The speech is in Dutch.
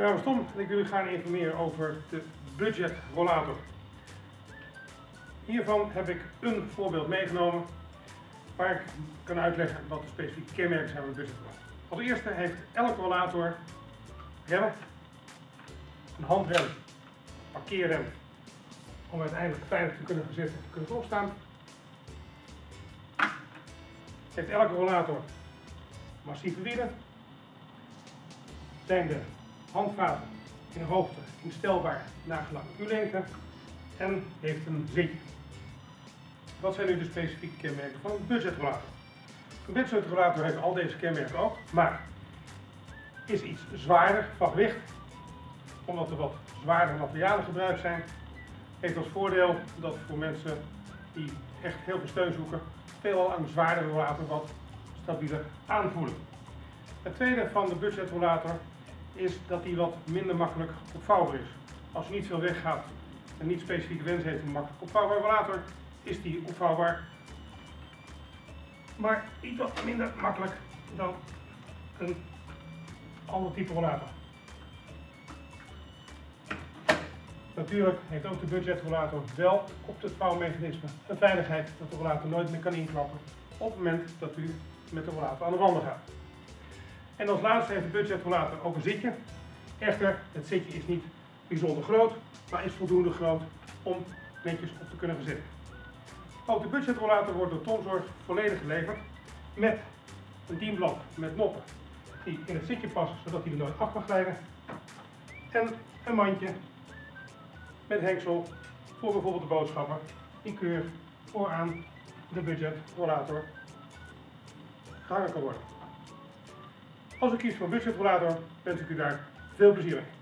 naam is en ik wil u gaan informeren over de budget rollator. Hiervan heb ik een voorbeeld meegenomen waar ik kan uitleggen wat de specifieke kenmerken zijn van de budget rollator. Als eerste heeft elke rollator remmen, een handrem, parkeerrem, om uiteindelijk veilig te kunnen gezet en te kunnen opstaan. Heeft elke rollator massieve wielen, zijn de handvaten in hoogte instelbaar nagelang U-lengte en heeft een zitje. Wat zijn nu de specifieke kenmerken van een budgetrollator? Een budgetrollator heeft al deze kenmerken ook, maar is iets zwaarder van gewicht, omdat er wat zwaardere materialen gebruikt zijn. Heeft als voordeel dat voor mensen die echt heel veel steun zoeken, veelal een zwaardere rollator wat stabieler aanvoelen. Het tweede van de budgetrollator is dat die wat minder makkelijk opvouwbaar is. Als u niet veel weggaat en niet specifieke wens heeft om makkelijk opvouwbaar rollator, is die opvouwbaar. Maar iets wat minder makkelijk dan een ander type rollator. Natuurlijk heeft ook de budgetrollator wel op het vouwmechanisme een veiligheid dat de rollator nooit meer kan inklappen op het moment dat u met de rollator aan de wanden gaat. En als laatste heeft de budgetrollator ook een zitje. Echter, het zitje is niet bijzonder groot, maar is voldoende groot om netjes op te kunnen verzetten. Ook de budgetrollator wordt door Tomzorg volledig geleverd met een dienblad met noppen die in het zitje passen zodat hij er nooit af kan glijden. En een mandje met hengsel voor bijvoorbeeld de boodschapper die keur vooraan de budgetrollator gehangen kan worden. Als u kiest voor budgetrollator wens ik u daar veel plezier mee.